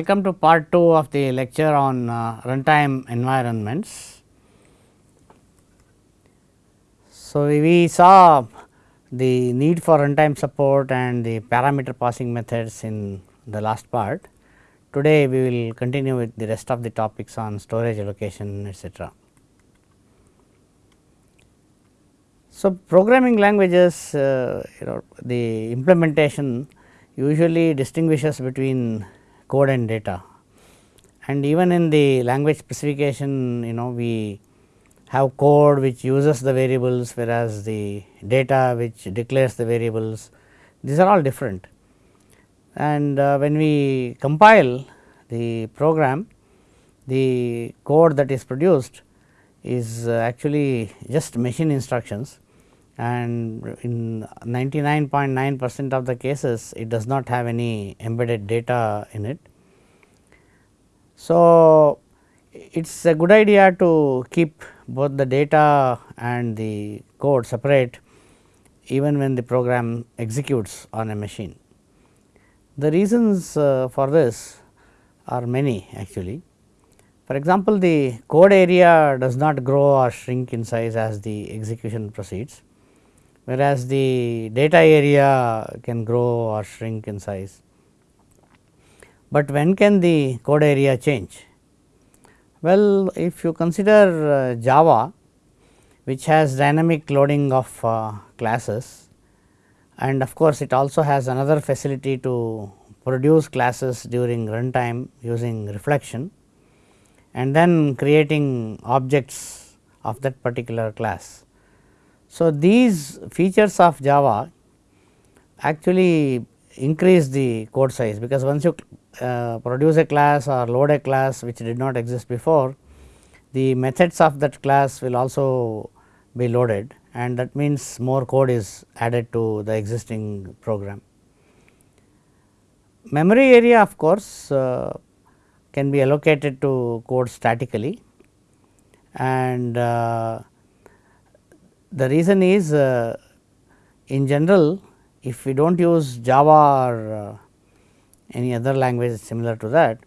Welcome to part 2 of the lecture on uh, runtime environments. So, we saw the need for runtime support and the parameter passing methods in the last part. Today, we will continue with the rest of the topics on storage allocation etc. So, programming languages uh, you know the implementation usually distinguishes between code and data and even in the language specification you know we have code which uses the variables whereas the data which declares the variables these are all different. And uh, when we compile the program the code that is produced is uh, actually just machine instructions and in 99.9 percent of the cases it does not have any embedded data in it. So, it is a good idea to keep both the data and the code separate even when the program executes on a machine. The reasons uh, for this are many actually. For example, the code area does not grow or shrink in size as the execution proceeds whereas the data area can grow or shrink in size. But when can the code area change? Well, if you consider uh, Java which has dynamic loading of uh, classes and of course, it also has another facility to produce classes during runtime using reflection and then creating objects of that particular class. So, these features of Java actually increase the code size because once you uh, produce a class or load a class which did not exist before, the methods of that class will also be loaded and that means more code is added to the existing program. Memory area of course, uh, can be allocated to code statically and uh, the reason is uh, in general if we do not use Java or uh, any other language similar to that,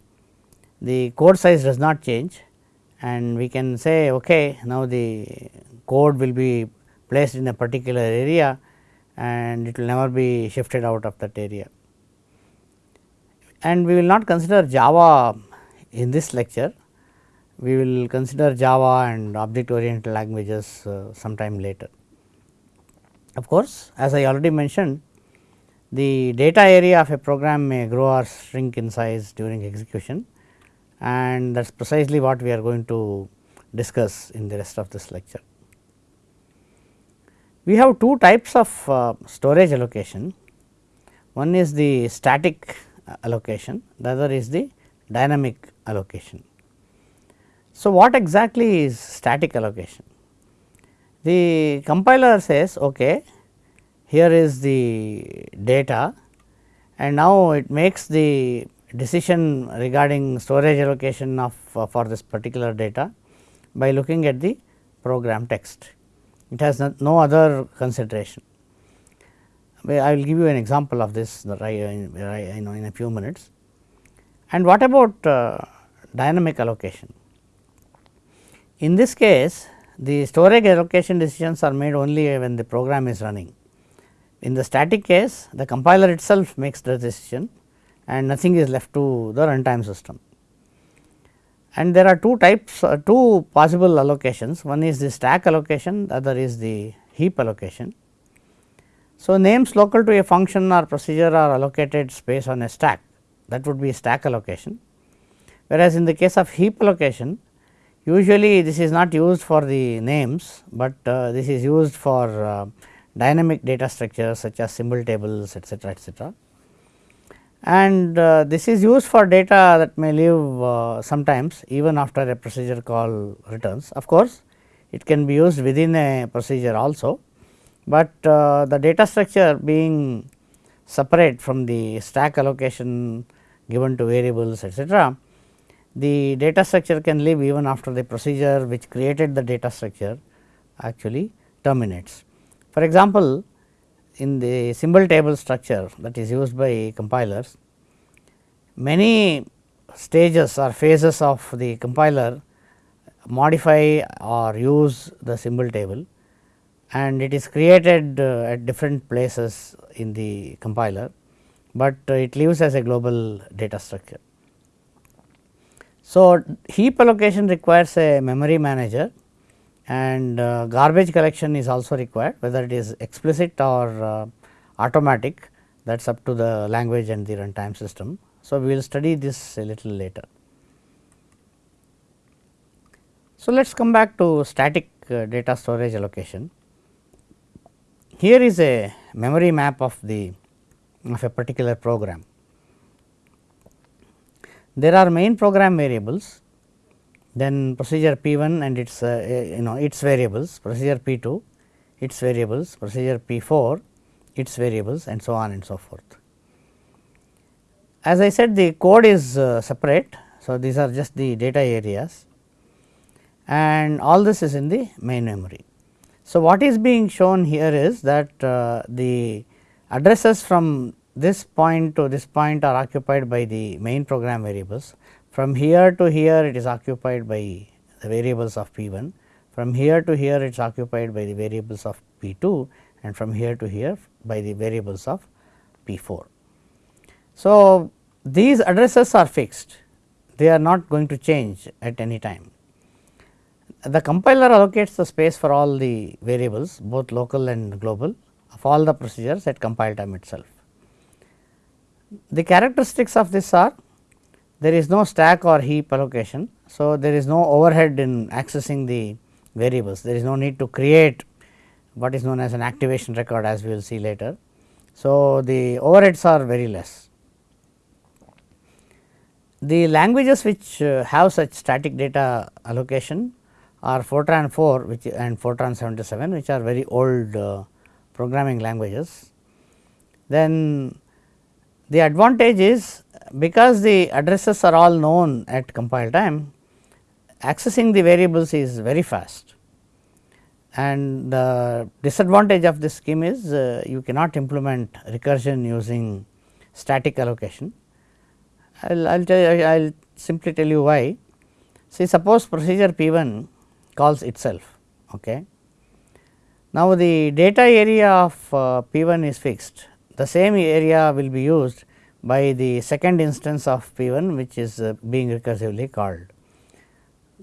the code size does not change and we can say okay now the code will be placed in a particular area and it will never be shifted out of that area. And we will not consider Java in this lecture, we will consider Java and object oriented languages uh, sometime later. Of course, as I already mentioned the data area of a program may grow or shrink in size during execution and that is precisely what we are going to discuss in the rest of this lecture. We have two types of uh, storage allocation. One is the static allocation, the other is the dynamic allocation. So, what exactly is static allocation? The compiler says okay, here is the data and now it makes the decision regarding storage allocation of uh, for this particular data by looking at the program text. It has no, other consideration. I will give you an example of this in a few minutes. And what about uh, dynamic allocation? In this case the storage allocation decisions are made only when the program is running. In the static case the compiler itself makes the decision and nothing is left to the runtime system. And there are two types uh, two possible allocations one is the stack allocation the other is the heap allocation. So, names local to a function or procedure are allocated space on a stack that would be stack allocation. Whereas, in the case of heap allocation usually this is not used for the names, but uh, this is used for uh, dynamic data structures such as symbol tables etcetera etcetera. And uh, this is used for data that may live uh, sometimes even after a procedure call returns. Of course, it can be used within a procedure also, but uh, the data structure being separate from the stack allocation given to variables etcetera, the data structure can live even after the procedure which created the data structure actually terminates. For example, in the symbol table structure that is used by compilers, many stages or phases of the compiler modify or use the symbol table and it is created uh, at different places in the compiler, but uh, it lives as a global data structure. So, heap allocation requires a memory manager and uh, garbage collection is also required whether it is explicit or uh, automatic that is up to the language and the runtime system. So, we will study this a little later. So, let us come back to static uh, data storage allocation. Here is a memory map of the of a particular program. There are main program variables, then procedure P 1 and its uh, you know its variables, procedure P 2, its variables, procedure P 4, its variables and so on and so forth. As I said the code is uh, separate. So, these are just the data areas and all this is in the main memory. So, what is being shown here is that uh, the addresses from this point to this point are occupied by the main program variables. From here to here it is occupied by the variables of P 1, from here to here it is occupied by the variables of P 2 and from here to here by the variables of P 4. So, these addresses are fixed, they are not going to change at any time. The compiler allocates the space for all the variables both local and global of all the procedures at compile time itself. The characteristics of this are there is no stack or heap allocation. So, there is no overhead in accessing the variables, there is no need to create what is known as an activation record as we will see later. So, the overheads are very less. The languages which uh, have such static data allocation are Fortran 4 which and Fortran 77 which are very old uh, programming languages. Then the advantage is because the addresses are all known at compile time accessing the variables is very fast and the disadvantage of this scheme is uh, you cannot implement recursion using static allocation. I will I'll tell you, I will simply tell you why. See suppose procedure P 1 calls itself. Okay. Now, the data area of uh, P 1 is fixed, the same area will be used by the second instance of P 1 which is uh, being recursively called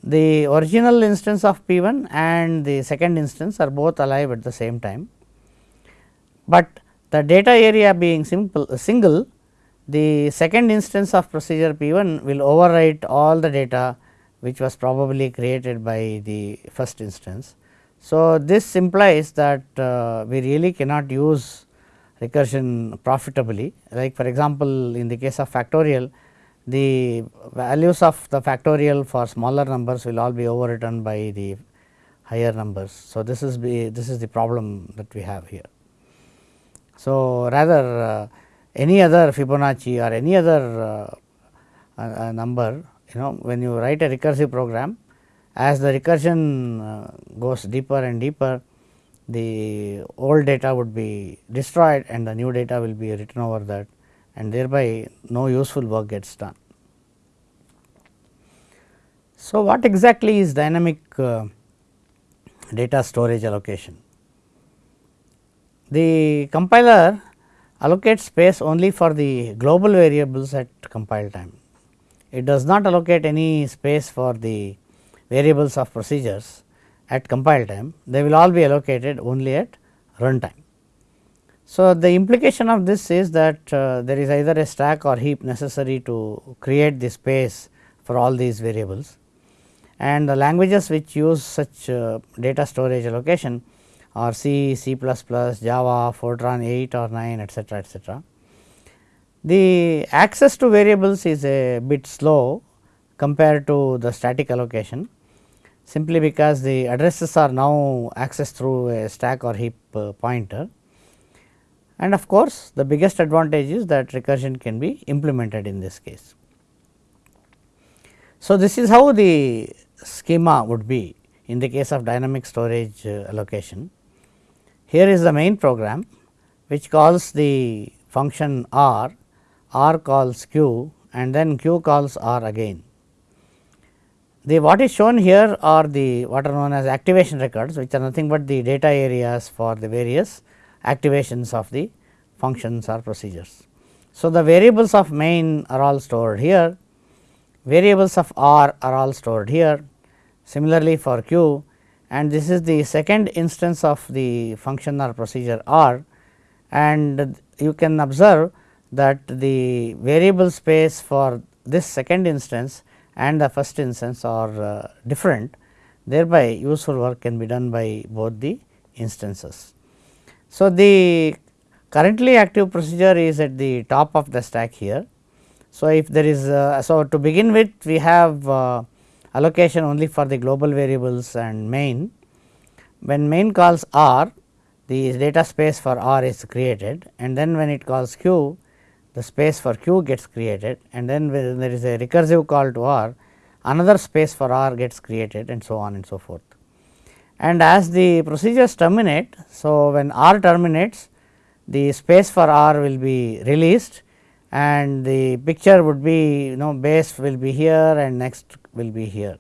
the original instance of P 1 and the second instance are both alive at the same time, but the data area being simple single the second instance of procedure P 1 will overwrite all the data which was probably created by the first instance. So, this implies that uh, we really cannot use recursion profitably like for example, in the case of factorial the values of the factorial for smaller numbers will all be overwritten by the higher numbers. So, this is be this is the problem that we have here. So, rather uh, any other Fibonacci or any other uh, uh, number you know when you write a recursive program as the recursion uh, goes deeper and deeper the old data would be destroyed and the new data will be written over that and thereby no useful work gets done. So, what exactly is dynamic uh, data storage allocation? The compiler allocates space only for the global variables at compile time. It does not allocate any space for the variables of procedures at compile time, they will all be allocated only at runtime. So, the implication of this is that uh, there is either a stack or heap necessary to create the space for all these variables and the languages which use such uh, data storage allocation are C, C++, Java, Fortran 8 or 9 etcetera etcetera. The access to variables is a bit slow compared to the static allocation simply because the addresses are now accessed through a stack or heap uh, pointer and of course, the biggest advantage is that recursion can be implemented in this case. So, this is how the schema would be in the case of dynamic storage uh, allocation. Here is the main program which calls the function r, r calls q and then q calls r again. The what is shown here are the what are known as activation records which are nothing but the data areas for the various activations of the functions or procedures. So, the variables of main are all stored here, variables of r are all stored here, similarly for q and this is the second instance of the function or procedure r and you can observe that the variable space for this second instance and the first instance are uh, different thereby useful work can be done by both the instances. So, the currently active procedure is at the top of the stack here. So, if there is uh, so to begin with we have uh, allocation only for the global variables and main. When main calls R the data space for R is created and then when it calls Q the space for q gets created and then when there is a recursive call to r another space for r gets created and so on and so forth. And as the procedures terminate, so when r terminates the space for r will be released and the picture would be you know base will be here and next will be here.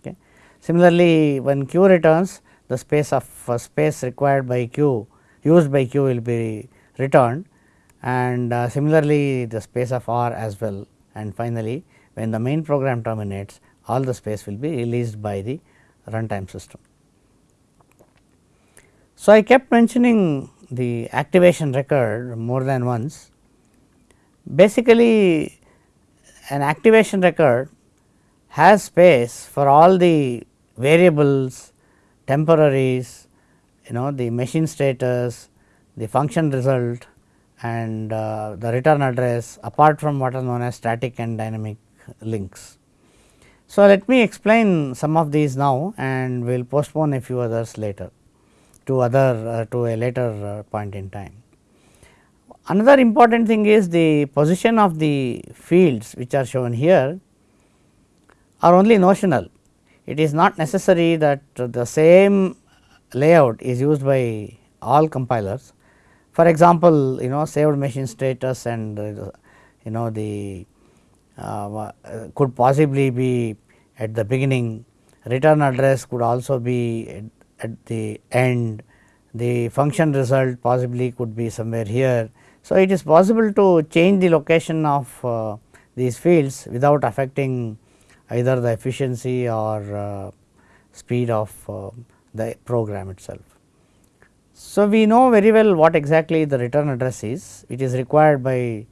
Okay. Similarly, when q returns the space of uh, space required by q used by q will be returned and uh, similarly the space of R as well and finally, when the main program terminates all the space will be released by the runtime system. So, I kept mentioning the activation record more than once. Basically, an activation record has space for all the variables, temporaries, you know the machine status, the function result and uh, the return address apart from what are known as static and dynamic links. So, let me explain some of these now and we will postpone a few others later to other uh, to a later uh, point in time. Another important thing is the position of the fields which are shown here are only notional. It is not necessary that the same layout is used by all compilers for example, you know saved machine status and uh, you know the uh, could possibly be at the beginning, return address could also be at, at the end, the function result possibly could be somewhere here. So, it is possible to change the location of uh, these fields without affecting either the efficiency or uh, speed of uh, the program itself. So, we know very well what exactly the return address is, it is required by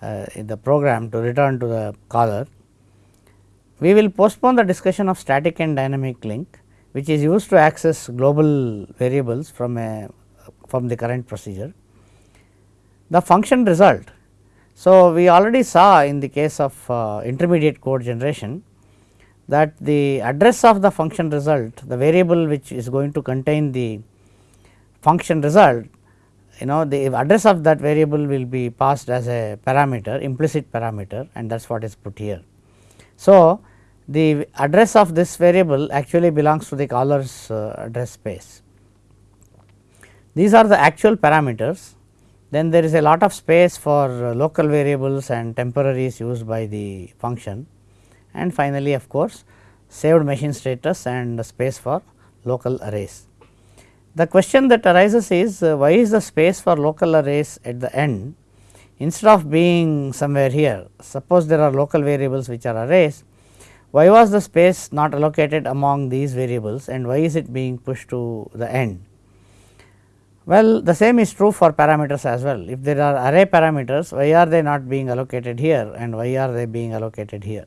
uh, the program to return to the caller. We will postpone the discussion of static and dynamic link which is used to access global variables from a from the current procedure. The function result. So, we already saw in the case of uh, intermediate code generation that the address of the function result the variable which is going to contain the function result you know the address of that variable will be passed as a parameter implicit parameter and that is what is put here. So, the address of this variable actually belongs to the caller's uh, address space. These are the actual parameters then there is a lot of space for uh, local variables and temporaries used by the function and finally, of course, saved machine status and space for local arrays. The question that arises is uh, why is the space for local arrays at the end instead of being somewhere here. Suppose there are local variables which are arrays, why was the space not allocated among these variables and why is it being pushed to the end? Well, the same is true for parameters as well. If there are array parameters, why are they not being allocated here and why are they being allocated here?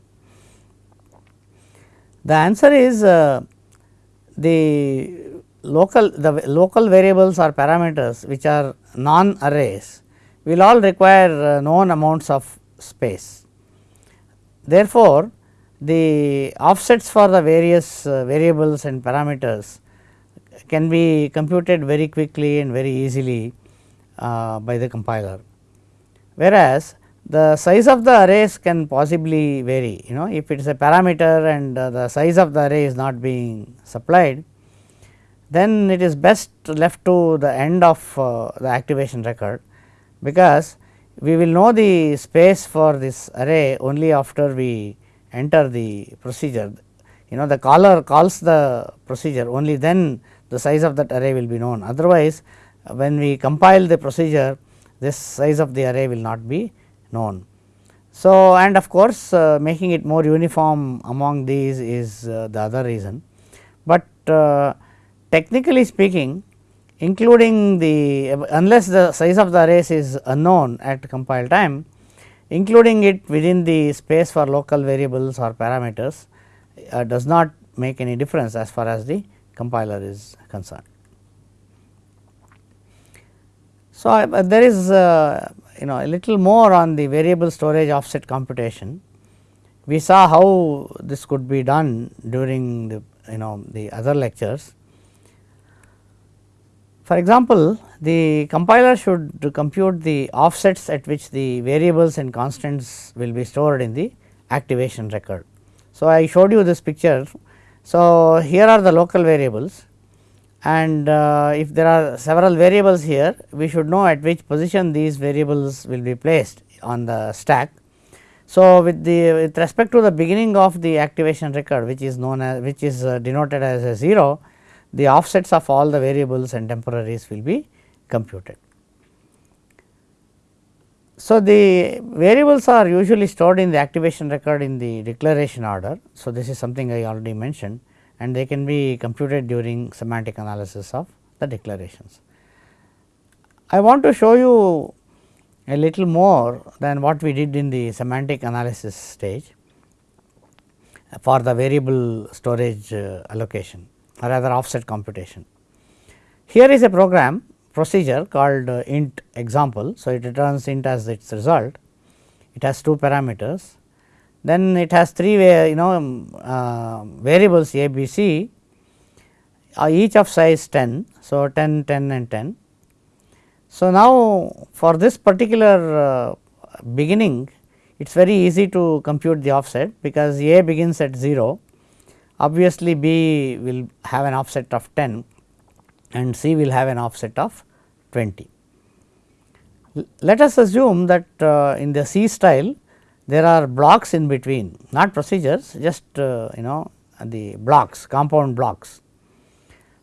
The answer is uh, the local the local variables or parameters which are non arrays will all require uh, known amounts of space. Therefore, the offsets for the various uh, variables and parameters can be computed very quickly and very easily uh, by the compiler. Whereas, the size of the arrays can possibly vary you know if it is a parameter and uh, the size of the array is not being supplied then it is best left to the end of uh, the activation record because we will know the space for this array only after we enter the procedure. You know the caller calls the procedure only then the size of that array will be known otherwise when we compile the procedure this size of the array will not be known. So, and of course, uh, making it more uniform among these is uh, the other reason, but uh, technically speaking including the unless the size of the arrays is unknown at compile time including it within the space for local variables or parameters uh, does not make any difference as far as the compiler is concerned. So, uh, there is uh, you know a little more on the variable storage offset computation. We saw how this could be done during the you know the other lectures. For example, the compiler should compute the offsets at which the variables and constants will be stored in the activation record. So, I showed you this picture. So, here are the local variables and uh, if there are several variables here we should know at which position these variables will be placed on the stack. So, with the with respect to the beginning of the activation record which is known as which is uh, denoted as a 0 the offsets of all the variables and temporaries will be computed. So, the variables are usually stored in the activation record in the declaration order. So, this is something I already mentioned and they can be computed during semantic analysis of the declarations. I want to show you a little more than what we did in the semantic analysis stage for the variable storage uh, allocation or rather offset computation. Here is a program procedure called uh, int example. So, it returns int as its result. It has two parameters then it has three you know um, uh, variables a b c uh, each of size 10. So, 10 10 and 10. So, now for this particular uh, beginning it is very easy to compute the offset because a begins at 0 obviously b will have an offset of 10 and c will have an offset of 20. Let us assume that uh, in the C style there are blocks in between not procedures just uh, you know the blocks compound blocks.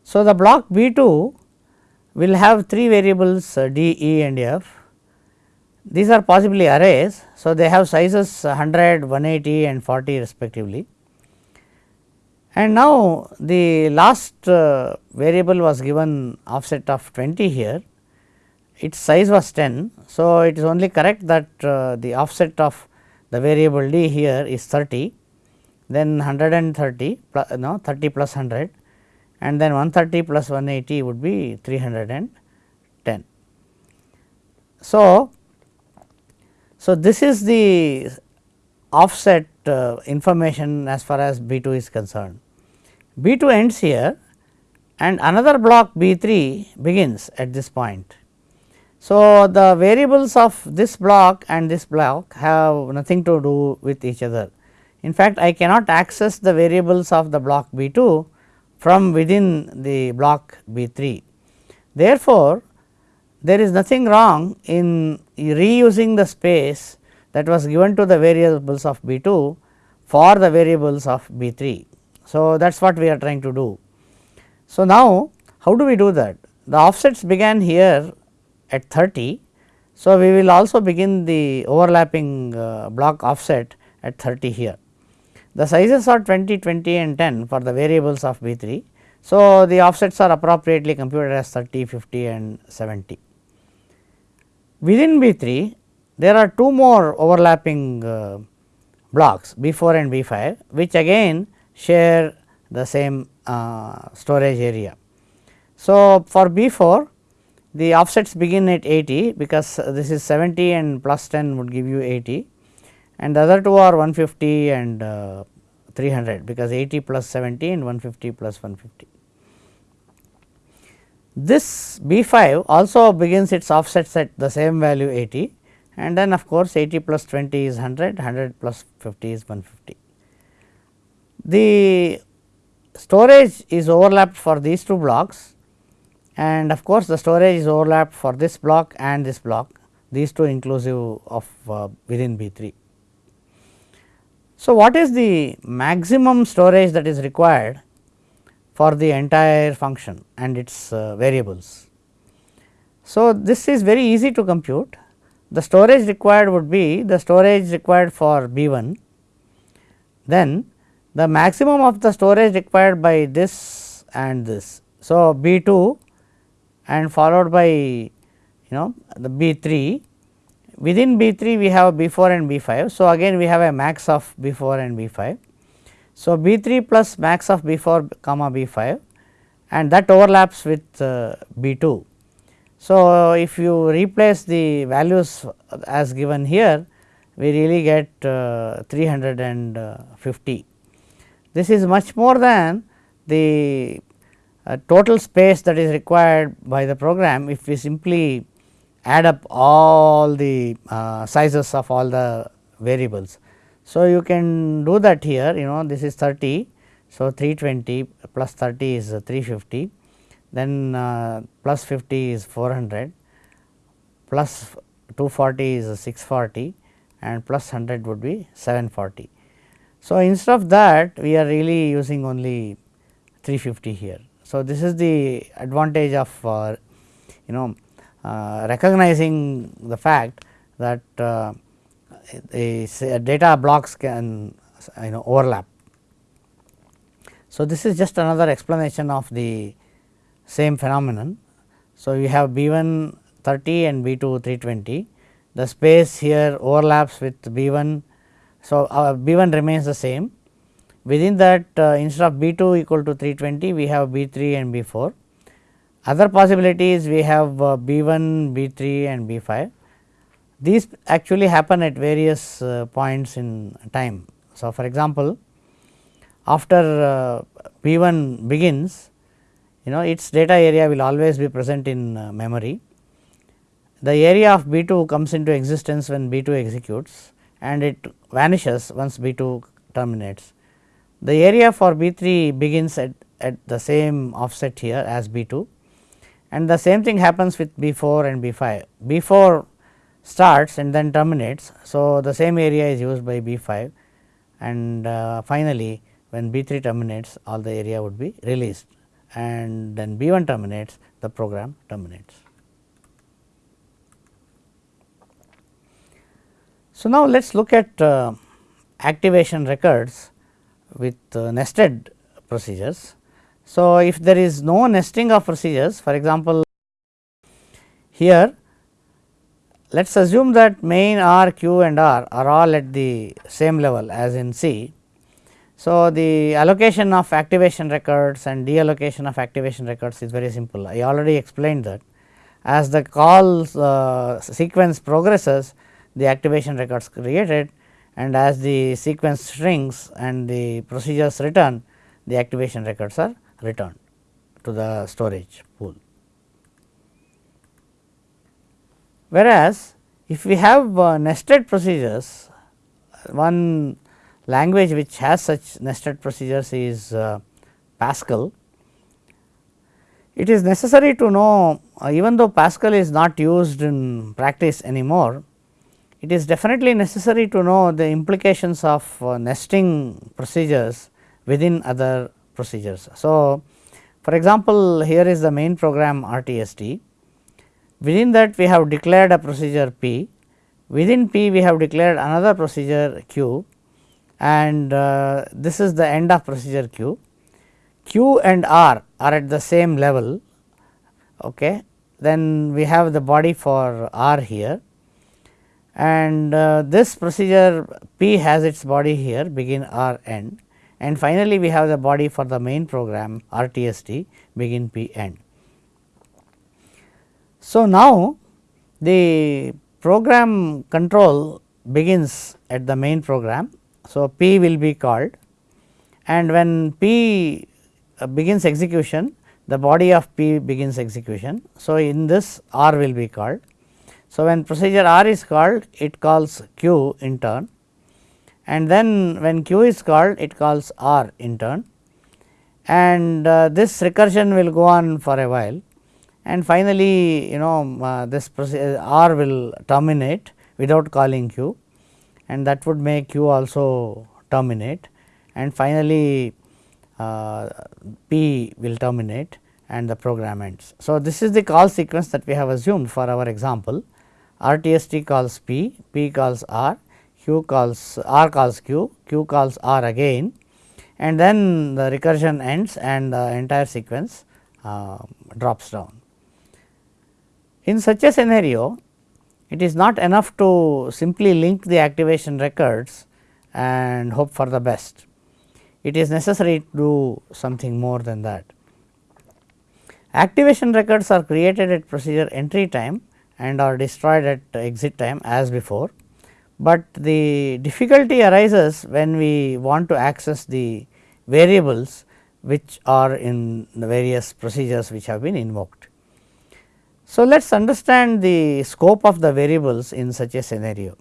So, the block B 2 will have three variables uh, D, E and F. These are possibly arrays. So, they have sizes 100, 180 and 40 respectively. And now, the last uh, variable was given offset of 20 here, its size was 10. So, it is only correct that uh, the offset of the variable d here is 30 then 130 plus, no 30 plus 100 and then 130 plus 180 would be 310. So, so this is the offset uh, information as far as B 2 is concerned. B 2 ends here and another block B 3 begins at this point so, the variables of this block and this block have nothing to do with each other. In fact, I cannot access the variables of the block B 2 from within the block B 3. Therefore, there is nothing wrong in reusing the space that was given to the variables of B 2 for the variables of B 3. So, that is what we are trying to do. So, now how do we do that? The offsets began here at 30. So, we will also begin the overlapping uh, block offset at 30 here. The sizes are 20, 20 and 10 for the variables of B 3. So, the offsets are appropriately computed as 30, 50 and 70. Within B 3 there are two more overlapping uh, blocks B 4 and B 5 which again share the same uh, storage area. So, for B 4 the offsets begin at 80 because this is 70 and plus 10 would give you 80 and the other two are 150 and uh, 300 because 80 plus 70 and 150 plus 150. This B 5 also begins its offsets at the same value 80 and then of course, 80 plus 20 is 100, 100 plus 50 is 150. The storage is overlapped for these two blocks and of course, the storage is overlapped for this block and this block. these two inclusive of uh, within B 3. So, what is the maximum storage that is required for the entire function and its uh, variables? So, this is very easy to compute. The storage required would be the storage required for B 1, then the maximum of the storage required by this and this. So, B 2 and followed by you know the B 3 within B 3 we have B 4 and B 5. So, again we have a max of B 4 and B 5. So, B 3 plus max of B 4 comma B 5 and that overlaps with uh, B 2. So, if you replace the values as given here we really get uh, 350. This is much more than the uh, total space that is required by the program if we simply add up all the uh, sizes of all the variables. So, you can do that here you know this is 30. So, 320 plus 30 is 350 then uh, plus 50 is 400 plus 240 is 640 and plus 100 would be 740. So, instead of that we are really using only 350 here. So, this is the advantage of uh, you know uh, recognizing the fact that uh, the data blocks can you know overlap. So, this is just another explanation of the same phenomenon. So, you have B 1 30 and B 2 320 the space here overlaps with B 1. So, B 1 remains the same within that uh, instead of B 2 equal to 320 we have B 3 and B 4. Other possibilities we have uh, B 1, B 3 and B 5. These actually happen at various uh, points in time. So, for example, after uh, B 1 begins you know its data area will always be present in uh, memory. The area of B 2 comes into existence when B 2 executes and it vanishes once B 2 terminates. The area for B 3 begins at, at the same offset here as B 2 and the same thing happens with B 4 and B 5. B 4 starts and then terminates. So, the same area is used by B 5 and uh, finally, when B 3 terminates all the area would be released and then B 1 terminates the program terminates. So, now let us look at uh, activation records with uh, nested procedures. So, if there is no nesting of procedures for example, here let us assume that main R, Q and R are all at the same level as in C. So, the allocation of activation records and deallocation of activation records is very simple. I already explained that as the call uh, sequence progresses the activation records created and as the sequence shrinks and the procedures return the activation records are returned to the storage pool. Whereas, if we have uh, nested procedures one language which has such nested procedures is uh, Pascal. It is necessary to know uh, even though Pascal is not used in practice anymore, it is definitely necessary to know the implications of uh, nesting procedures within other procedures. So, for example, here is the main program RTST. Within that we have declared a procedure P, within P we have declared another procedure Q and uh, this is the end of procedure Q. Q and R are at the same level, okay. then we have the body for R here and uh, this procedure P has its body here begin R end and finally, we have the body for the main program RTST begin P end. So, now the program control begins at the main program. So, P will be called and when P uh, begins execution the body of P begins execution. So, in this R will be called. So, when procedure R is called it calls Q in turn and then when Q is called it calls R in turn. And uh, this recursion will go on for a while and finally, you know uh, this R will terminate without calling Q and that would make Q also terminate and finally, uh, P will terminate and the program ends. So, this is the call sequence that we have assumed for our example RTST calls P, P calls R, Q calls R calls Q, Q calls R again and then the recursion ends and the entire sequence uh, drops down. In such a scenario, it is not enough to simply link the activation records and hope for the best. It is necessary to do something more than that. Activation records are created at procedure entry time and are destroyed at exit time as before, but the difficulty arises when we want to access the variables which are in the various procedures which have been invoked. So, let us understand the scope of the variables in such a scenario.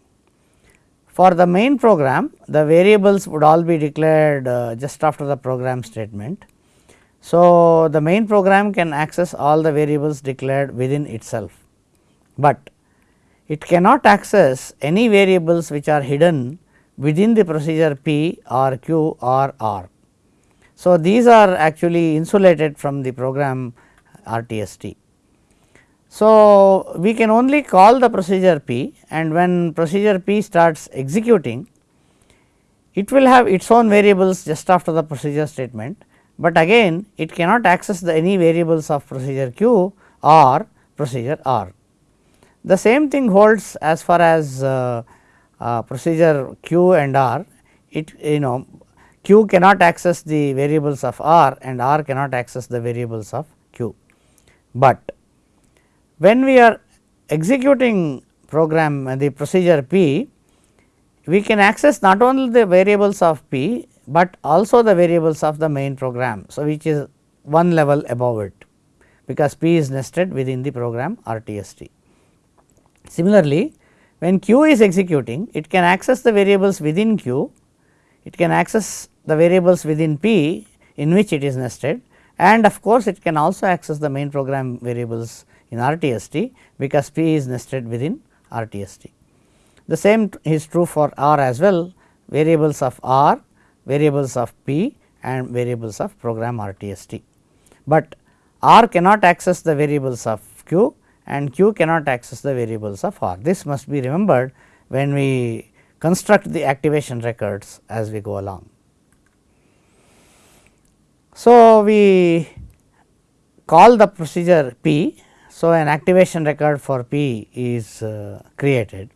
For the main program, the variables would all be declared uh, just after the program statement. So, the main program can access all the variables declared within itself, but it cannot access any variables which are hidden within the procedure P or Q or R. So, these are actually insulated from the program RTST. So, we can only call the procedure P and when procedure P starts executing, it will have its own variables just after the procedure statement, but again it cannot access the any variables of procedure Q or procedure R. The same thing holds as far as uh, uh, procedure Q and R, it you know Q cannot access the variables of R and R cannot access the variables of Q, but when we are executing program uh, the procedure P, we can access not only the variables of P, but also the variables of the main program. So, which is one level above it because P is nested within the program RTST. Similarly, when Q is executing it can access the variables within Q, it can access the variables within P in which it is nested and of course, it can also access the main program variables in RTST because P is nested within RTST. The same is true for R as well variables of R, variables of P and variables of program RTST. But R cannot access the variables of Q and Q cannot access the variables of R. This must be remembered when we construct the activation records as we go along. So, we call the procedure P so, an activation record for P is uh, created.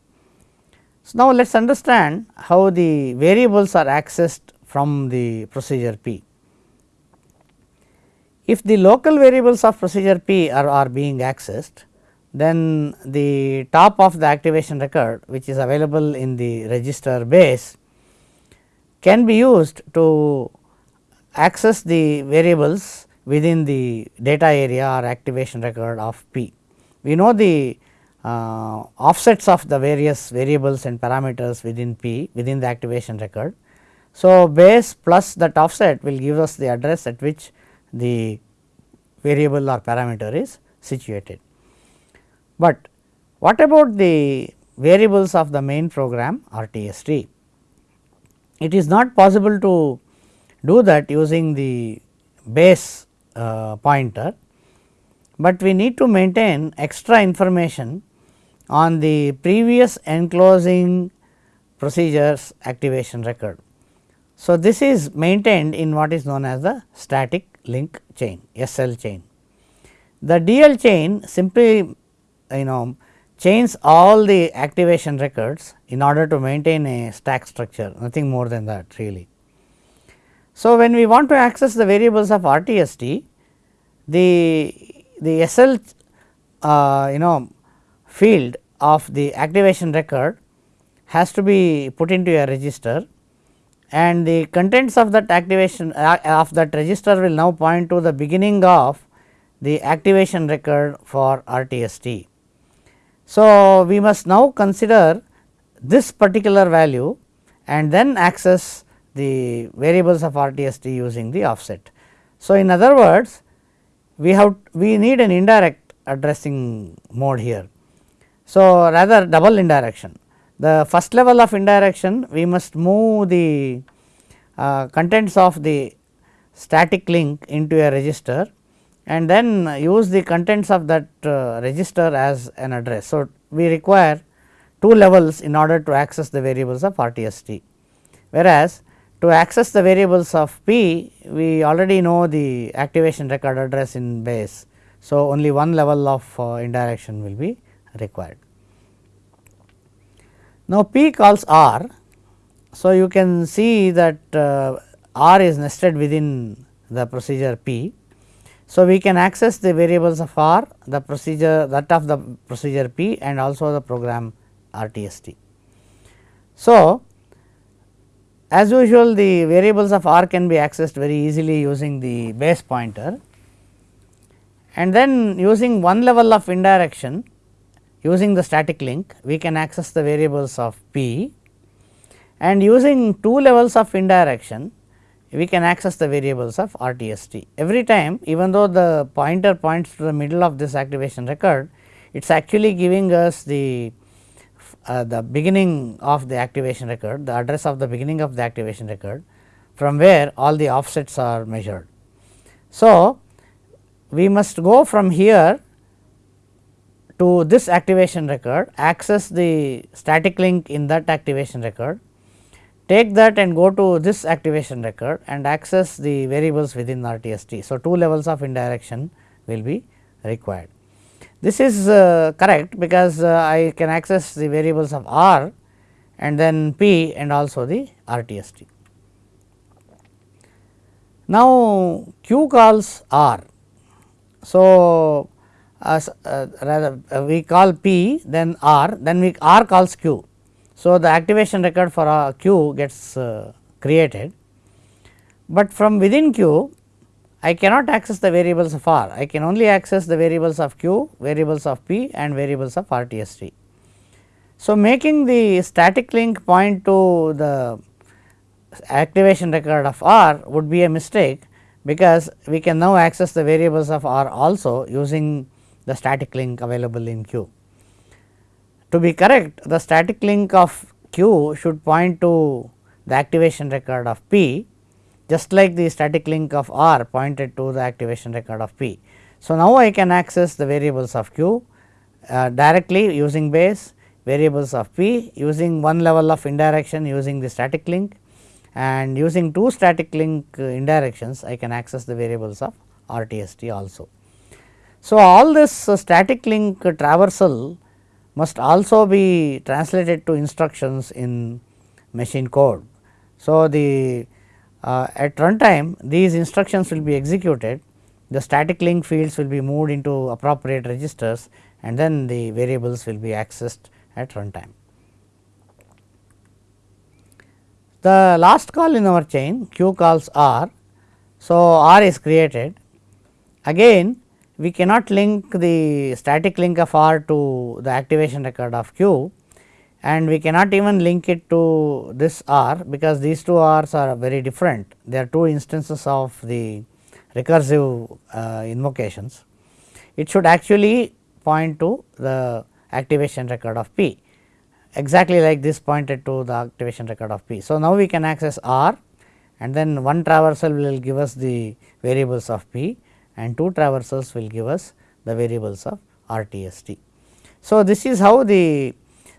So, now let us understand how the variables are accessed from the procedure P. If the local variables of procedure P are, are being accessed, then the top of the activation record which is available in the register base can be used to access the variables within the data area or activation record of P. We know the uh, offsets of the various variables and parameters within P within the activation record. So, base plus that offset will give us the address at which the variable or parameter is situated. But what about the variables of the main program RTST? It is not possible to do that using the base uh, pointer, but we need to maintain extra information on the previous enclosing procedures activation record. So, this is maintained in what is known as the static link chain SL chain. The DL chain simply you know chains all the activation records in order to maintain a stack structure nothing more than that really. So, when we want to access the variables of RTST, the, the SL uh, you know field of the activation record has to be put into a register and the contents of that activation uh, of that register will now point to the beginning of the activation record for RTST. So, we must now consider this particular value and then access the variables of RTST using the offset. So, in other words we have we need an indirect addressing mode here. So, rather double indirection. The first level of indirection we must move the uh, contents of the static link into a register and then use the contents of that uh, register as an address. So, we require two levels in order to access the variables of RTST, whereas to access the variables of P we already know the activation record address in base. So, only one level of uh, indirection will be required. Now, P calls R. So, you can see that uh, R is nested within the procedure P. So, we can access the variables of R, the procedure that of the procedure P and also the program RTST. So, as usual the variables of R can be accessed very easily using the base pointer and then using one level of indirection using the static link we can access the variables of P and using two levels of indirection we can access the variables of RTST. Every time even though the pointer points to the middle of this activation record it is actually giving us the uh, the beginning of the activation record, the address of the beginning of the activation record from where all the offsets are measured. So, we must go from here to this activation record, access the static link in that activation record, take that and go to this activation record and access the variables within RTST. So, two levels of indirection will be required. This is uh, correct because uh, I can access the variables of R and then P and also the RTST. Now, Q calls R. So, uh, rather uh, we call P then R then we R calls Q. So, the activation record for uh, Q gets uh, created, but from within Q I cannot access the variables of R, I can only access the variables of Q, variables of P and variables of RTST. So, making the static link point to the activation record of R would be a mistake, because we can now access the variables of R also using the static link available in Q. To be correct, the static link of Q should point to the activation record of P just like the static link of R pointed to the activation record of P. So, now I can access the variables of Q uh, directly using base variables of P using one level of indirection using the static link and using two static link uh, indirections I can access the variables of RTST also. So, all this uh, static link traversal must also be translated to instructions in machine code. So, the uh, at runtime these instructions will be executed, the static link fields will be moved into appropriate registers and then the variables will be accessed at runtime. The last call in our chain q calls r. So, r is created again we cannot link the static link of r to the activation record of q and we cannot even link it to this R because these two R's are very different. They are two instances of the recursive uh, invocations. It should actually point to the activation record of P exactly like this pointed to the activation record of P. So, now we can access R and then one traversal will give us the variables of P and two traversals will give us the variables of RTST. So, this is how the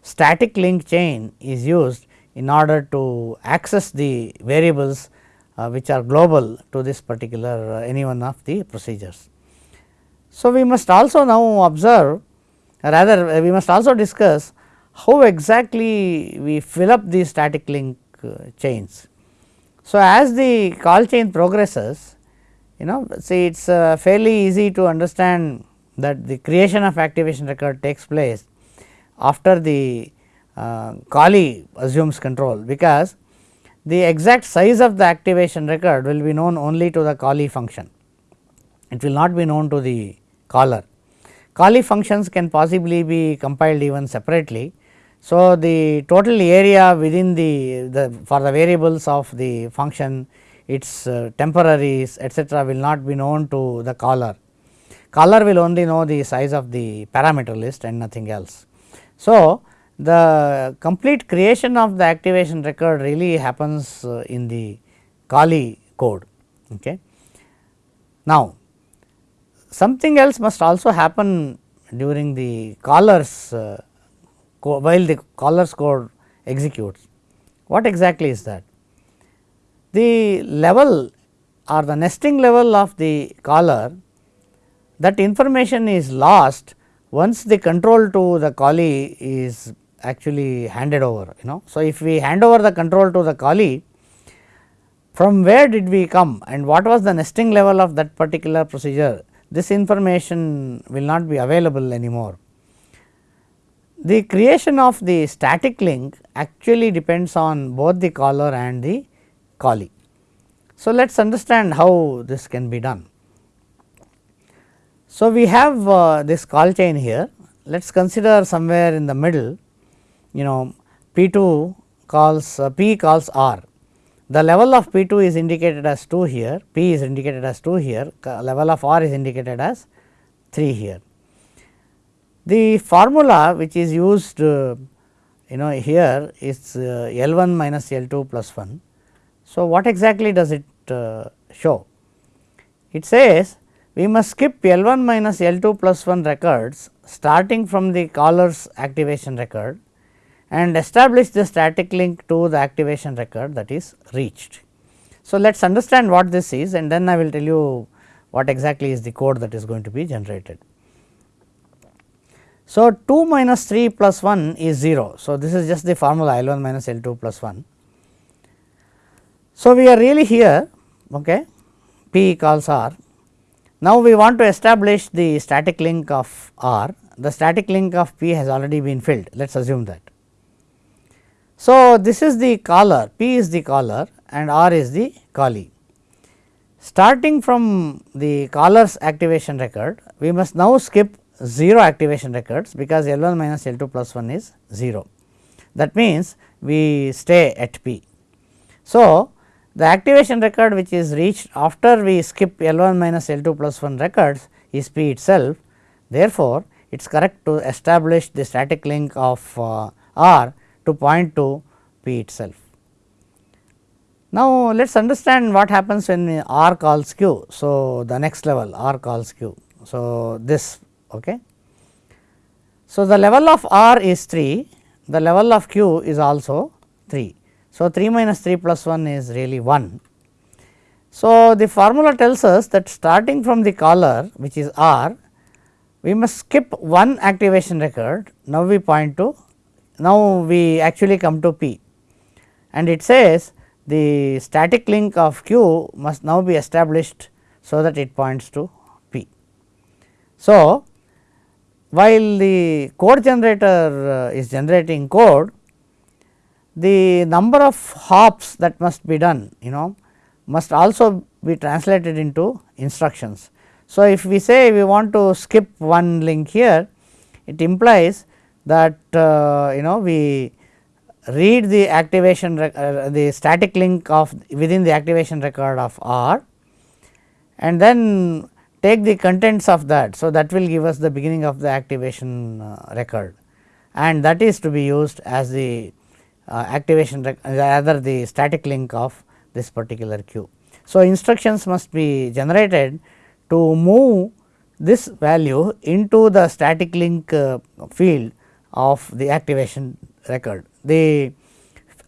static link chain is used in order to access the variables uh, which are global to this particular uh, any one of the procedures. So, we must also now observe rather uh, we must also discuss how exactly we fill up these static link uh, chains. So, as the call chain progresses you know see it is fairly easy to understand that the creation of activation record takes place after the uh, callee assumes control, because the exact size of the activation record will be known only to the callee function, it will not be known to the caller. Callee functions can possibly be compiled even separately. So, the total area within the, the for the variables of the function its uh, temporaries etcetera will not be known to the caller. caller will only know the size of the parameter list and nothing else. So, the complete creation of the activation record really happens uh, in the callee code. Okay. Now, something else must also happen during the caller's uh, while the caller's code executes. What exactly is that? The level or the nesting level of the caller that information is lost once the control to the callee is actually handed over you know. So, if we hand over the control to the callee from where did we come and what was the nesting level of that particular procedure this information will not be available anymore. The creation of the static link actually depends on both the caller and the callee. So, let us understand how this can be done. So, we have uh, this call chain here let us consider somewhere in the middle you know P 2 calls uh, P calls R. The level of P 2 is indicated as 2 here, P is indicated as 2 here, level of R is indicated as 3 here. The formula which is used uh, you know here is uh, L 1 minus L 2 plus 1. So, what exactly does it uh, show? It says we must skip L 1 minus L 2 plus 1 records starting from the caller's activation record and establish the static link to the activation record that is reached. So, let us understand what this is and then I will tell you what exactly is the code that is going to be generated. So, 2 minus 3 plus 1 is 0. So, this is just the formula L 1 minus L 2 plus 1. So, we are really here okay, P equals R. Now, we want to establish the static link of R. The static link of P has already been filled let us assume that. So, this is the caller P is the caller and R is the callee. Starting from the caller's activation record we must now skip 0 activation records because L 1 minus L 2 plus 1 is 0. That means, we stay at P. So, the activation record which is reached after we skip L 1 minus L 2 plus 1 records is P itself. Therefore, it is correct to establish the static link of uh, R to point to P itself. Now, let us understand what happens when R calls Q. So, the next level R calls Q. So, this ok. So, the level of R is 3, the level of Q is also 3. So, 3 minus 3 plus 1 is really 1. So, the formula tells us that starting from the caller which is R, we must skip one activation record. Now, we point to now we actually come to P and it says the static link of Q must now be established so that it points to P. So, while the code generator uh, is generating code, the number of hops that must be done you know must also be translated into instructions. So, if we say we want to skip one link here, it implies that uh, you know we read the activation uh, the static link of within the activation record of R and then take the contents of that. So, that will give us the beginning of the activation uh, record and that is to be used as the activation rather the static link of this particular Q. So, instructions must be generated to move this value into the static link uh, field of the activation record. The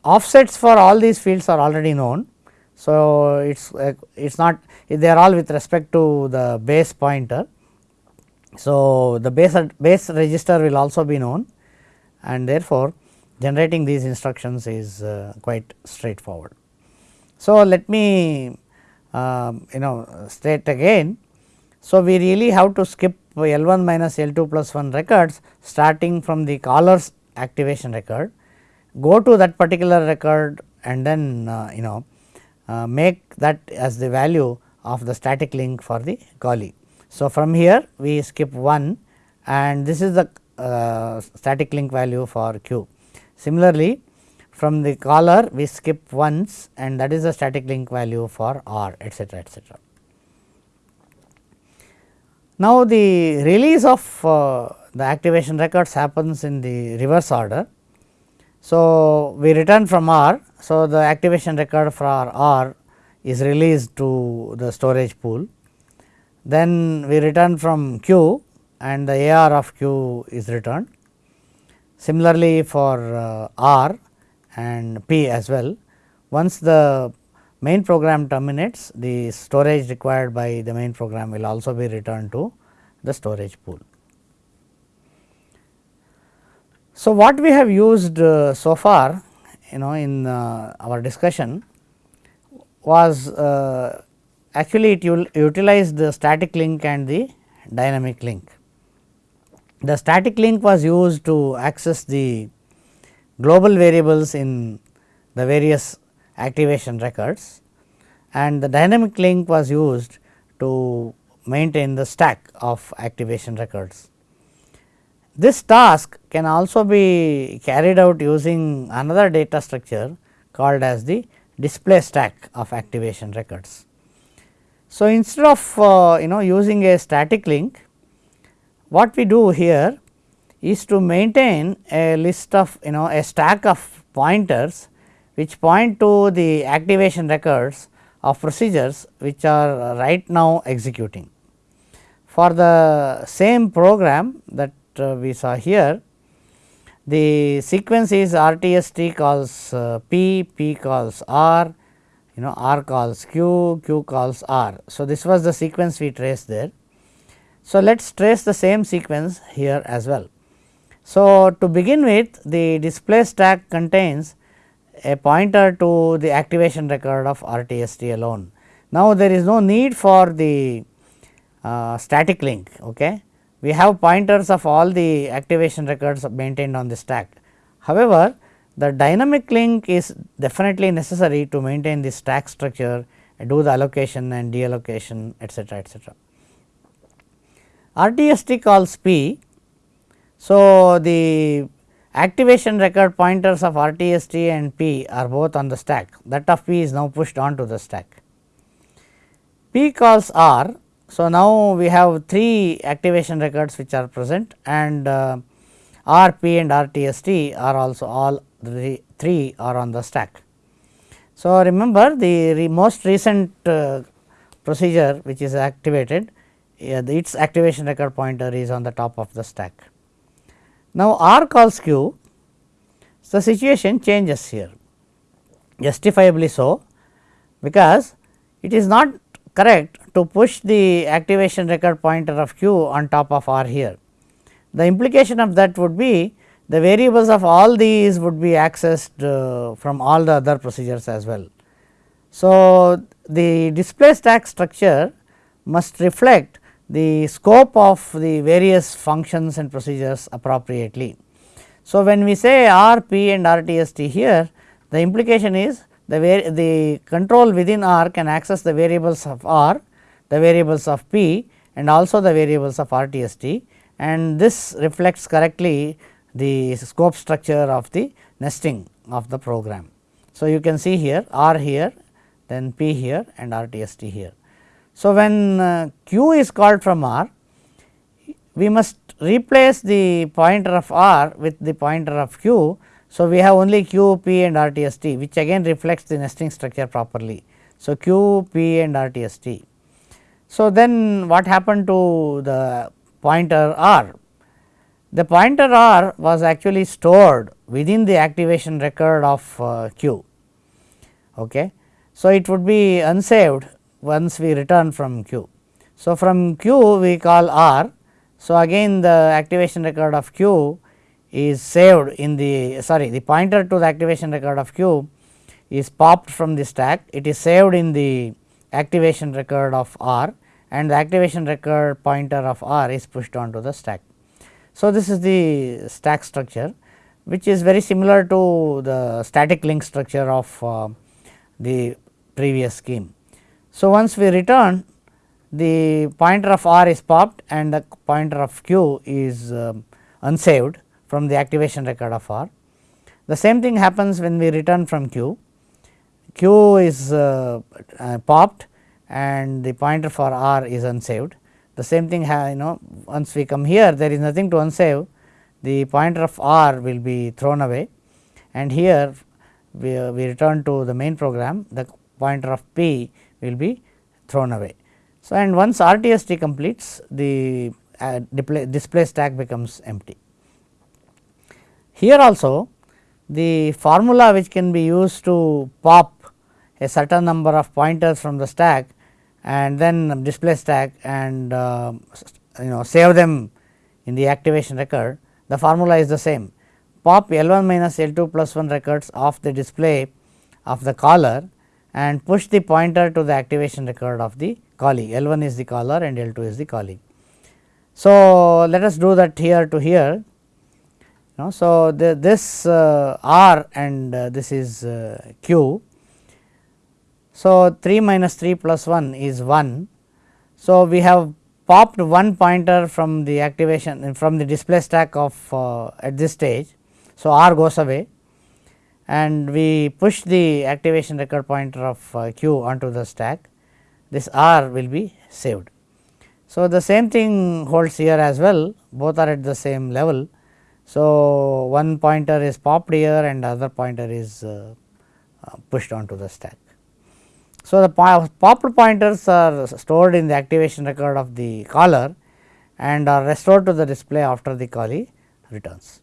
offsets for all these fields are already known. So, it is uh, it is not they are all with respect to the base pointer. So, the base base register will also be known and therefore, generating these instructions is uh, quite straightforward. So, let me uh, you know state again. So, we really have to skip L 1 minus L 2 plus 1 records starting from the caller's activation record, go to that particular record and then uh, you know uh, make that as the value of the static link for the callee. So, from here we skip 1 and this is the uh, static link value for q. Similarly, from the caller we skip once and that is the static link value for r etcetera etcetera. Now, the release of uh, the activation records happens in the reverse order. So, we return from R. So, the activation record for R is released to the storage pool. Then we return from Q and the AR of Q is returned. Similarly, for uh, R and P as well, once the main program terminates, the storage required by the main program will also be returned to the storage pool. So, what we have used uh, so far you know in uh, our discussion was uh, actually it utilized the static link and the dynamic link. The static link was used to access the global variables in the various activation records and the dynamic link was used to maintain the stack of activation records. This task can also be carried out using another data structure called as the display stack of activation records. So, instead of uh, you know using a static link, what we do here is to maintain a list of you know a stack of pointers which point to the activation records of procedures which are right now executing. For the same program that uh, we saw here, the sequence is RTST calls uh, P, P calls R, you know R calls Q, Q calls R. So, this was the sequence we traced there. So, let us trace the same sequence here as well. So, to begin with the display stack contains a pointer to the activation record of RTST alone. Now, there is no need for the uh, static link. Okay we have pointers of all the activation records maintained on the stack. However, the dynamic link is definitely necessary to maintain the stack structure, do the allocation and deallocation etcetera etcetera. RTST calls P. So, the activation record pointers of RTST and P are both on the stack that of P is now pushed onto the stack. P calls R so, now we have 3 activation records which are present and uh, RP and RTST are also all the 3 are on the stack. So, remember the re most recent uh, procedure which is activated uh, its activation record pointer is on the top of the stack. Now, R calls Q the situation changes here justifiably so because it is not correct to push the activation record pointer of q on top of r here. The implication of that would be the variables of all these would be accessed uh, from all the other procedures as well. So, the display stack structure must reflect the scope of the various functions and procedures appropriately. So, when we say R, P and RTST here, the implication is the, the control within R can access the variables of R the variables of P and also the variables of RTST and this reflects correctly the scope structure of the nesting of the program. So, you can see here R here then P here and RTST here. So, when uh, Q is called from R we must replace the pointer of R with the pointer of Q. So, we have only Q, P and RTST which again reflects the nesting structure properly. So, Q, P and RTST. So, then what happened to the pointer R? The pointer R was actually stored within the activation record of uh, Q. Okay. So, it would be unsaved once we return from Q. So, from Q we call R. So, again the activation record of Q is saved in the sorry the pointer to the activation record of Q is popped from the stack. It is saved in the activation record of R and the activation record pointer of R is pushed onto the stack. So, this is the stack structure which is very similar to the static link structure of uh, the previous scheme. So, once we return the pointer of R is popped and the pointer of Q is uh, unsaved from the activation record of R. The same thing happens when we return from Q. Q is uh, uh, popped and the pointer for R is unsaved. the same thing you know once we come here there is nothing to unsave the pointer of r will be thrown away and here we, uh, we return to the main program the pointer of p will be thrown away. So, and once RTST completes the uh, display stack becomes empty. Here also the formula which can be used to pop a certain number of pointers from the stack and then display stack and uh, you know save them in the activation record the formula is the same pop L 1 minus L 2 plus 1 records of the display of the caller and push the pointer to the activation record of the callee L 1 is the caller and L 2 is the callee. So, let us do that here to here. So, the, this uh, R and uh, this is uh, Q. So, 3 minus 3 plus 1 is 1. So, we have popped one pointer from the activation from the display stack of uh, at this stage. So, R goes away and we push the activation record pointer of uh, q onto the stack this r will be saved. So, the same thing holds here as well both are at the same level. So, one pointer is popped here and other pointer is uh, uh, pushed onto the stack. So, the popped pointers are stored in the activation record of the caller and are restored to the display after the callee returns.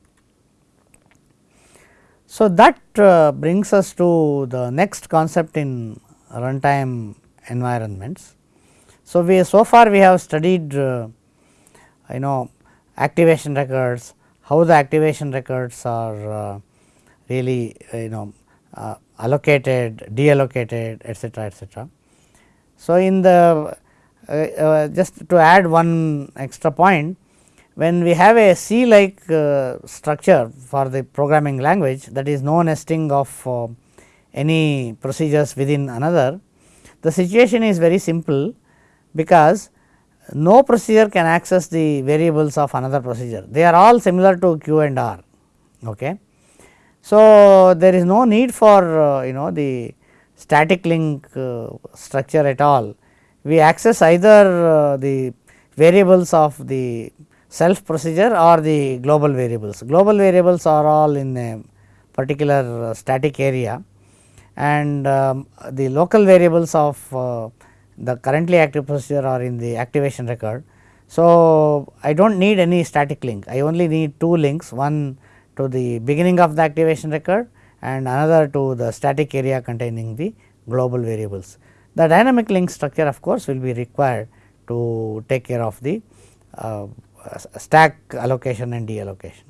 So, that uh, brings us to the next concept in runtime environments. So, we so far we have studied uh, you know activation records, how the activation records are uh, really you know uh, allocated, deallocated etcetera etcetera. So, in the uh, uh, just to add one extra point when we have a C like uh, structure for the programming language that is no nesting of uh, any procedures within another, the situation is very simple because no procedure can access the variables of another procedure. They are all similar to Q and R. Okay. So, there is no need for uh, you know the static link uh, structure at all. We access either uh, the variables of the self procedure or the global variables. Global variables are all in a particular uh, static area and um, the local variables of uh, the currently active procedure are in the activation record. So, I do not need any static link, I only need two links one to the beginning of the activation record and another to the static area containing the global variables. The dynamic link structure of course, will be required to take care of the uh, stack allocation and deallocation.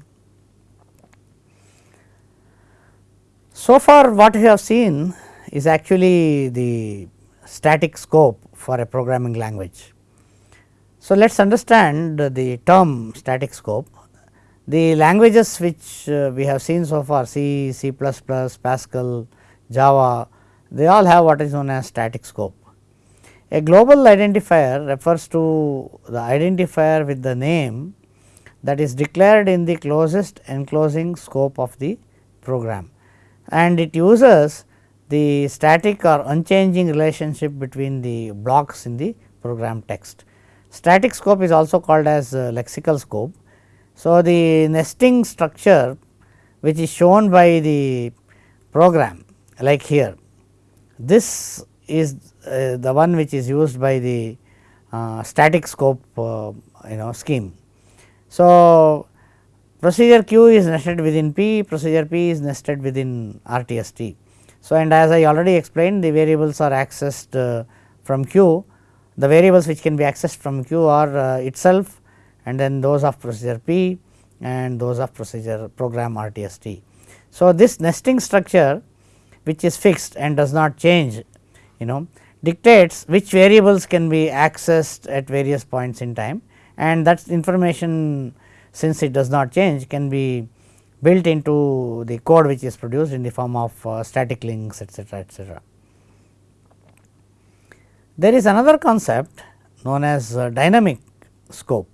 So far what we have seen is actually the static scope for a programming language. So, let us understand the term static scope. The languages which uh, we have seen so far C, C++, Pascal, Java, they all have what is known as static scope. A global identifier refers to the identifier with the name that is declared in the closest enclosing scope of the program and it uses the static or unchanging relationship between the blocks in the program text. Static scope is also called as lexical scope. So, the nesting structure which is shown by the program like here this is uh, the one which is used by the uh, static scope uh, you know scheme. So, procedure q is nested within p, procedure p is nested within RTST. So, and as I already explained the variables are accessed uh, from q, the variables which can be accessed from q are uh, itself and then those of procedure p and those of procedure program RTST. So, this nesting structure which is fixed and does not change you know dictates which variables can be accessed at various points in time and that information since it does not change can be built into the code which is produced in the form of uh, static links etcetera etcetera. There is another concept known as uh, dynamic scope.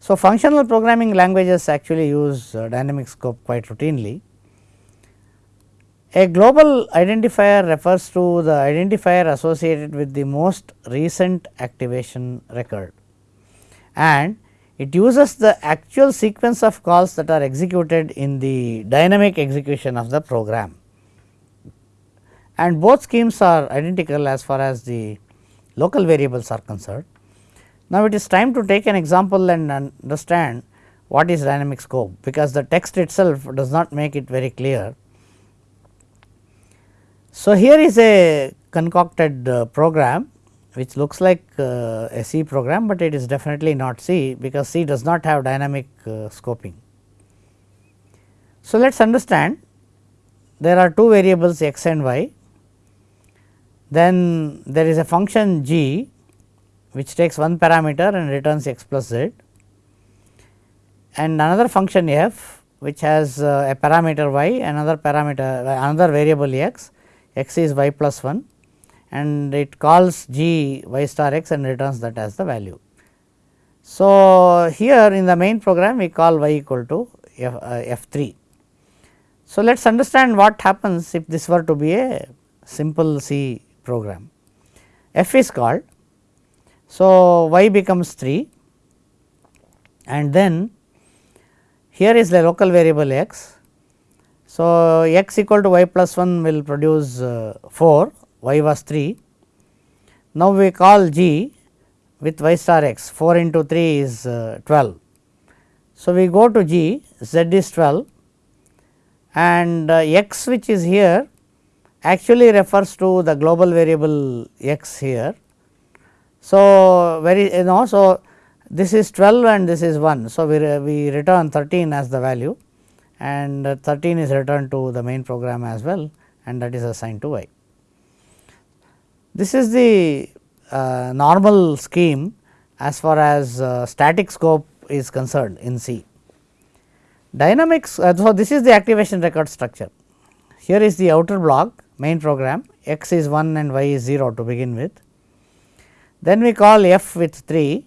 So, functional programming languages actually use uh, dynamic scope quite routinely a global identifier refers to the identifier associated with the most recent activation record and it uses the actual sequence of calls that are executed in the dynamic execution of the program. And both schemes are identical as far as the local variables are concerned. Now, it is time to take an example and understand what is dynamic scope, because the text itself does not make it very clear. So, here is a concocted uh, program which looks like uh, a C program, but it is definitely not C because C does not have dynamic uh, scoping. So, let us understand. There are two variables x and y, then there is a function g which takes one parameter and returns x plus z. And another function f which has a parameter y another parameter another variable x, x is y plus 1 and it calls g y star x and returns that as the value. So, here in the main program we call y equal to f, uh, f 3. So, let us understand what happens if this were to be a simple C program. f is called. So, y becomes 3 and then here is the local variable x. So, x equal to y plus 1 will produce uh, 4, y was 3. Now, we call g with y star x 4 into 3 is uh, 12. So, we go to g z is 12 and uh, x which is here actually refers to the global variable x here. So, very you know so this is 12 and this is 1. So, we, we return 13 as the value and 13 is returned to the main program as well and that is assigned to y. This is the uh, normal scheme as far as uh, static scope is concerned in C. Dynamics, uh, so this is the activation record structure. Here is the outer block main program x is 1 and y is 0 to begin with. Then we call f with 3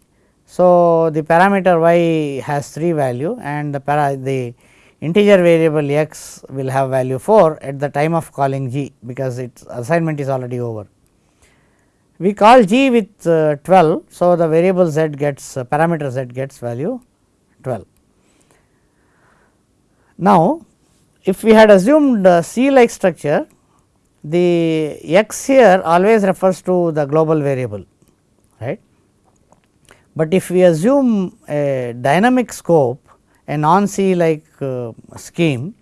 so, the parameter y has 3 value and the para the integer variable x will have value 4 at the time of calling g because its assignment is already over. We call g with uh, 12. So, the variable z gets uh, parameter z gets value 12. Now, if we had assumed uh, C like structure the x here always refers to the global variable right but if we assume a dynamic scope, a non C like uh, scheme,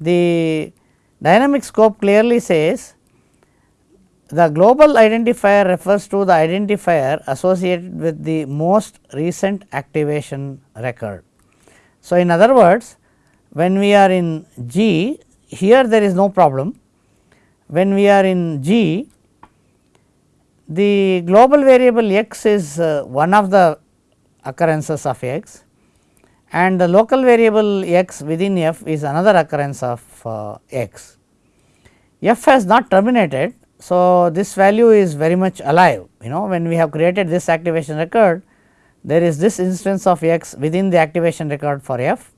the dynamic scope clearly says the global identifier refers to the identifier associated with the most recent activation record. So, in other words when we are in G here there is no problem, when we are in G the global variable x is uh, one of the occurrences of x and the local variable x within f is another occurrence of uh, x. f has not terminated. So, this value is very much alive you know when we have created this activation record there is this instance of x within the activation record for f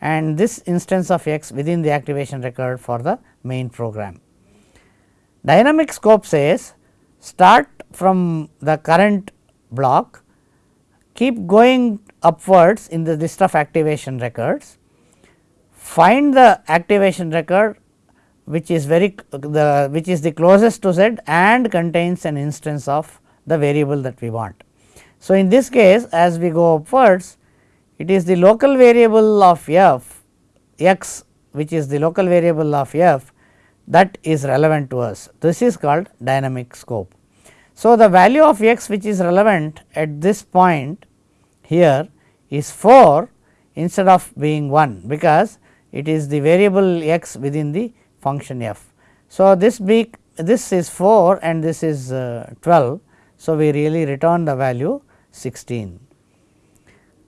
and this instance of x within the activation record for the main program. Dynamic scope says start from the current block, keep going upwards in the list of activation records, find the activation record which is very the which is the closest to z and contains an instance of the variable that we want. So, in this case as we go upwards it is the local variable of f x which is the local variable of f that is relevant to us. This is called dynamic scope. So, the value of x which is relevant at this point here is 4 instead of being 1 because it is the variable x within the function f. So, this be this is 4 and this is uh, 12. So, we really return the value 16.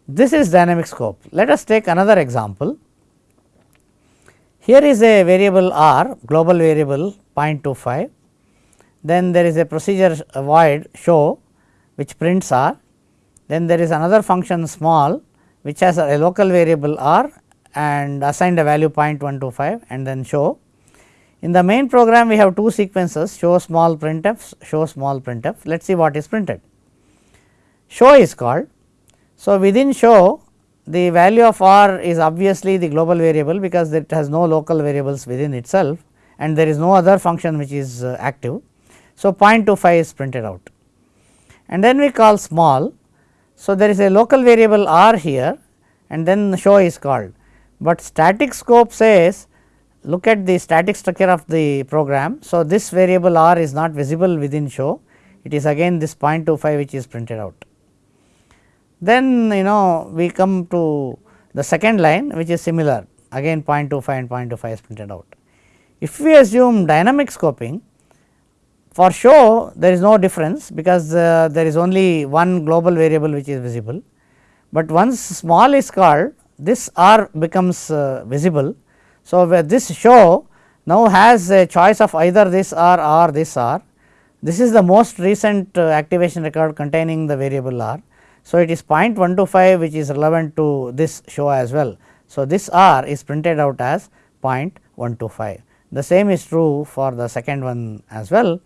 This is dynamic scope. Let us take another example. Here is a variable r global variable 0.25, then there is a procedure void show which prints r, then there is another function small which has a local variable r and assigned a value 0.125 and then show. In the main program we have two sequences show small printf, show small printf. Let us see what is printed. Show is called. So, within show the value of r is obviously the global variable because it has no local variables within itself and there is no other function which is uh, active. So, 0.25 is printed out and then we call small. So, there is a local variable r here and then show is called, but static scope says look at the static structure of the program. So, this variable r is not visible within show it is again this 0.25 which is printed out. Then you know we come to the second line which is similar again 0.25 and 0.25 is printed out. If we assume dynamic scoping for show there is no difference because uh, there is only one global variable which is visible, but once small is called this r becomes uh, visible. So, where this show now has a choice of either this r or this r. This is the most recent uh, activation record containing the variable r. So, it is 0.125 which is relevant to this show as well. So, this r is printed out as 0.125. The same is true for the second one as well.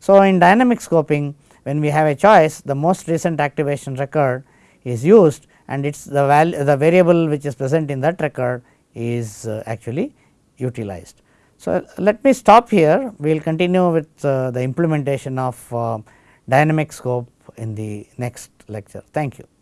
So, in dynamic scoping when we have a choice the most recent activation record is used and it is the value the variable which is present in that record is uh, actually utilized. So, let me stop here we will continue with uh, the implementation of uh, dynamic scope in the next lecture. Thank you.